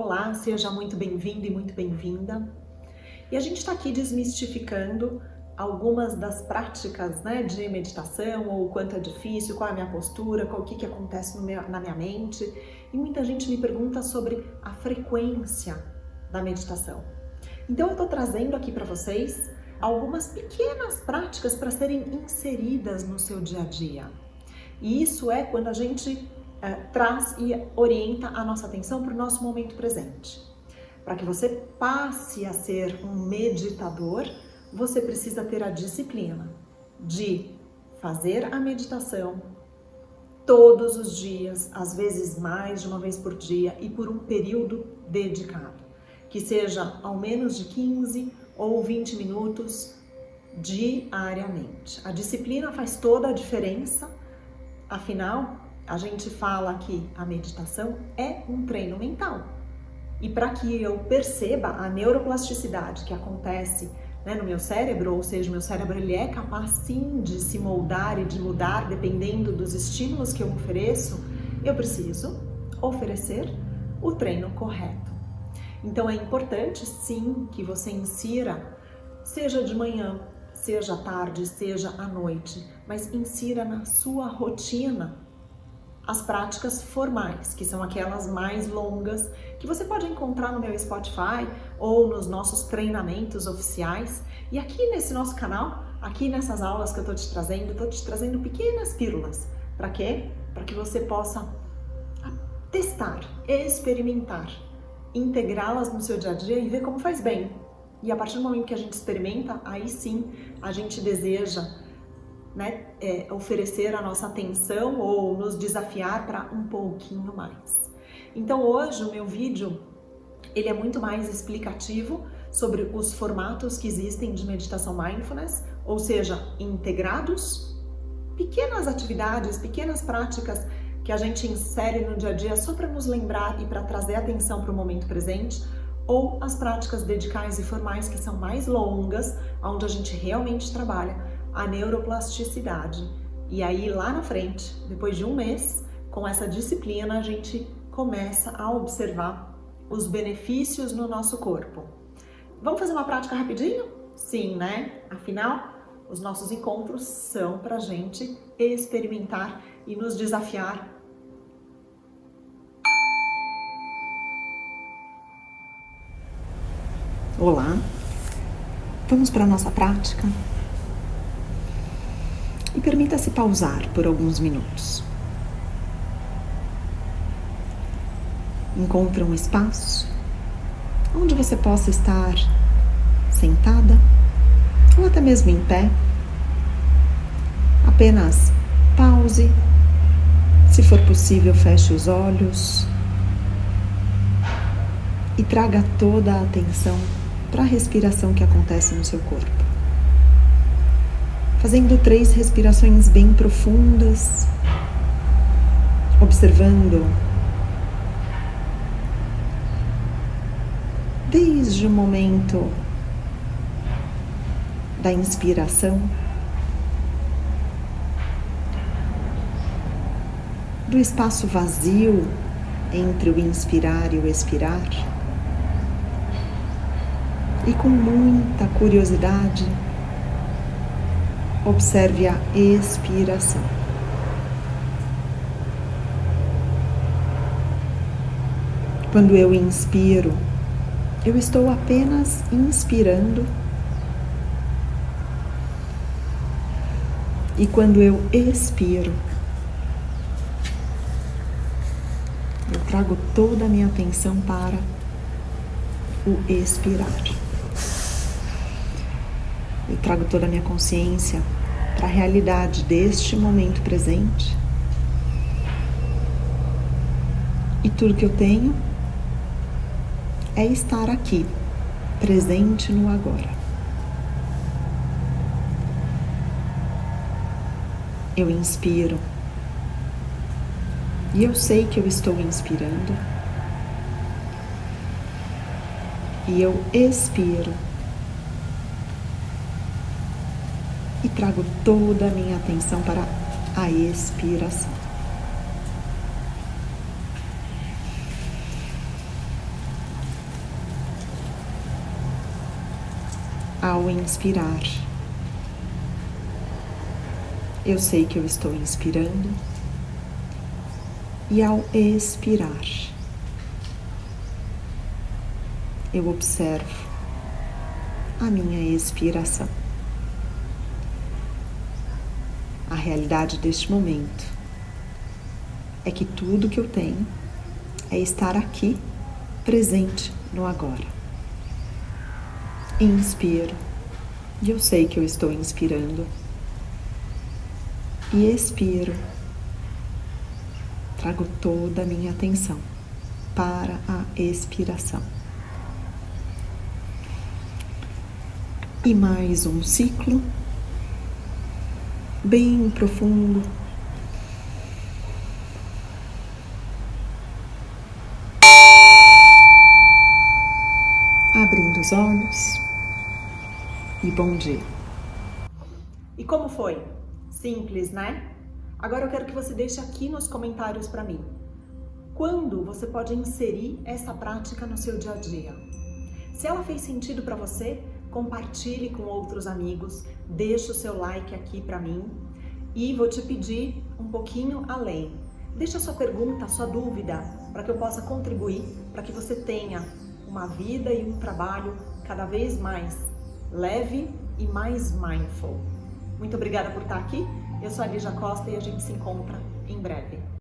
Olá, seja muito bem-vindo e muito bem-vinda. E a gente está aqui desmistificando algumas das práticas né, de meditação, ou quanto é difícil, qual é a minha postura, qual, o que, que acontece meu, na minha mente. E muita gente me pergunta sobre a frequência da meditação. Então eu estou trazendo aqui para vocês algumas pequenas práticas para serem inseridas no seu dia a dia. E isso é quando a gente é, traz e orienta a nossa atenção para o nosso momento presente. Para que você passe a ser um meditador, você precisa ter a disciplina de fazer a meditação todos os dias, às vezes mais de uma vez por dia e por um período dedicado, que seja ao menos de 15 ou 20 minutos diariamente. A disciplina faz toda a diferença, afinal, a gente fala que a meditação é um treino mental. E para que eu perceba a neuroplasticidade que acontece né, no meu cérebro, ou seja, o meu cérebro ele é capaz sim de se moldar e de mudar dependendo dos estímulos que eu ofereço, eu preciso oferecer o treino correto. Então é importante sim que você insira, seja de manhã, seja tarde, seja à noite, mas insira na sua rotina as práticas formais, que são aquelas mais longas, que você pode encontrar no meu Spotify ou nos nossos treinamentos oficiais. E aqui nesse nosso canal, aqui nessas aulas que eu tô te trazendo, tô te trazendo pequenas pílulas. Para quê? Para que você possa testar, experimentar, integrá-las no seu dia a dia e ver como faz bem. E a partir do momento que a gente experimenta, aí sim a gente deseja né, é, oferecer a nossa atenção ou nos desafiar para um pouquinho mais. Então hoje o meu vídeo ele é muito mais explicativo sobre os formatos que existem de meditação mindfulness, ou seja, integrados, pequenas atividades, pequenas práticas que a gente insere no dia a dia só para nos lembrar e para trazer atenção para o momento presente, ou as práticas dedicais e formais que são mais longas, onde a gente realmente trabalha a neuroplasticidade. E aí lá na frente, depois de um mês, com essa disciplina, a gente começa a observar os benefícios no nosso corpo. Vamos fazer uma prática rapidinho? Sim, né? Afinal, os nossos encontros são para a gente experimentar e nos desafiar. Olá, vamos para a nossa prática? E permita-se pausar por alguns minutos. Encontre um espaço onde você possa estar sentada ou até mesmo em pé. Apenas pause. Se for possível, feche os olhos e traga toda a atenção para a respiração que acontece no seu corpo fazendo três respirações bem profundas, observando desde o momento da inspiração, do espaço vazio entre o inspirar e o expirar, e com muita curiosidade, Observe a expiração. Quando eu inspiro, eu estou apenas inspirando. E quando eu expiro, eu trago toda a minha atenção para o expirar. Eu trago toda a minha consciência a realidade deste momento presente. E tudo que eu tenho é estar aqui, presente no agora. Eu inspiro e eu sei que eu estou inspirando. E eu expiro e trago toda a minha atenção para a expiração. Ao inspirar, eu sei que eu estou inspirando, e ao expirar, eu observo a minha expiração. Realidade deste momento é que tudo que eu tenho é estar aqui, presente no agora. Inspiro, e eu sei que eu estou inspirando, e expiro. Trago toda a minha atenção para a expiração. E mais um ciclo bem profundo. Abrindo os olhos e bom dia. E como foi? Simples, né? Agora eu quero que você deixe aqui nos comentários para mim. Quando você pode inserir essa prática no seu dia a dia? Se ela fez sentido para você, compartilhe com outros amigos, deixe o seu like aqui para mim e vou te pedir um pouquinho além. Deixa a sua pergunta, a sua dúvida, para que eu possa contribuir, para que você tenha uma vida e um trabalho cada vez mais leve e mais mindful. Muito obrigada por estar aqui. Eu sou a Lígia Costa e a gente se encontra em breve.